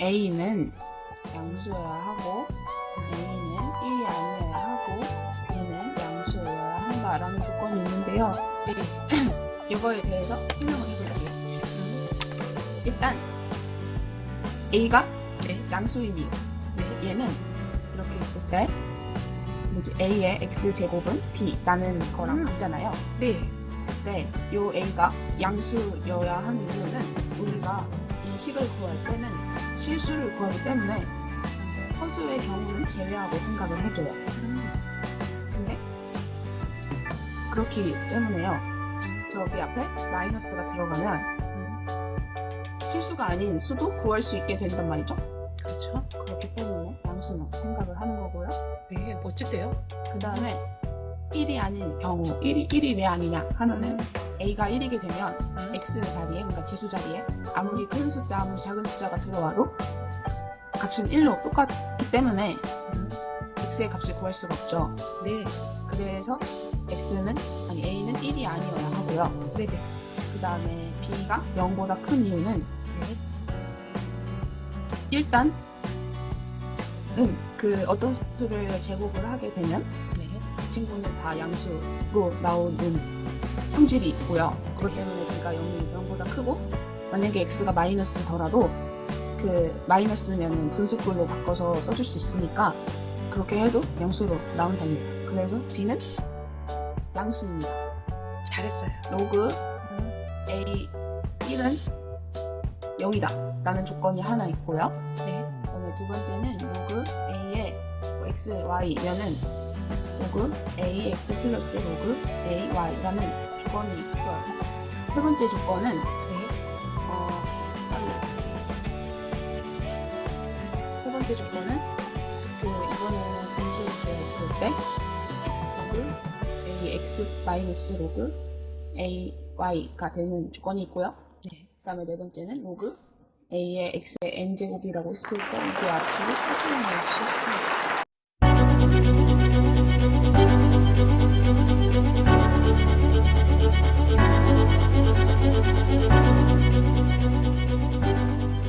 A는 양수여야 하고 A는 1이 아니어야 하고 B는 양수여야 한다라는 조건이 있는데요. 네. 이거에 대해서 설명을 해볼게요. 일단 A가 네. 양수이니 얘는 이렇게 있을 때 뭐지 A의 x 제곱은 B라는 거랑 음. 같잖아요. 네. 그때 요 A가 양수여야 하는 이유는 우리가 이 식을 구할 때는 실수를 구하기 때문에 허수의 경우는 제외하고 생각을 해줘요. 근데 그렇기 때문에요. 저기 앞에 마이너스가 들어가면 실수가 아닌 수도 구할 수 있게 된단 말이죠. 그렇죠. 그렇기 때문에 양수는 생각을 하는 거고요. 네. 멋진데요? 그 다음에 1이 아닌 경우 1이, 1이 왜 아니냐 하면은 A가 1이게 되면 X 자리에 그러니까 지수 자리에 아무리 큰 숫자 아무리 작은 숫자가 들어와도 값은 1로 똑같기 때문에 X의 값을 구할 수가 없죠. 네. 그래서 X는 아니 A는 1이 아니어야 하고요. 네네. 그 다음에 B가 0보다 큰 이유는 네. 일단 은그 어떤 수를 제곱을 하게 되면 네. 이 친구는 다 양수로 나오는 성질이 있고요. 그것 때문에 B가 0이 0보다 크고 만약에 X가 마이너스더라도 그 마이너스면은 분수꼴로 바꿔서 써줄 수 있으니까 그렇게 해도 양수로 나온답니다. 그래서 B는 양수입니다. 잘했어요. 로그 A 1은 0이다 라는 조건이 하나 있고요. 네. 그다음에 두 번째는 로그 A의 뭐 x, y면은 로그 ax 플러스 로그 ay라는 조건이 있어요. 세 번째 조건은 네. 어, 세 번째 조건은 그 이번에는 분수로 되어 있을 때 로그 ax 마이너스 로그 ay가 되는 조건이 있고요. 네. 그 다음에 네 번째는 로그 a의 x의 n제곱이라고 했을 때 이게 앞으로 사진이 없이 있습니다. thank you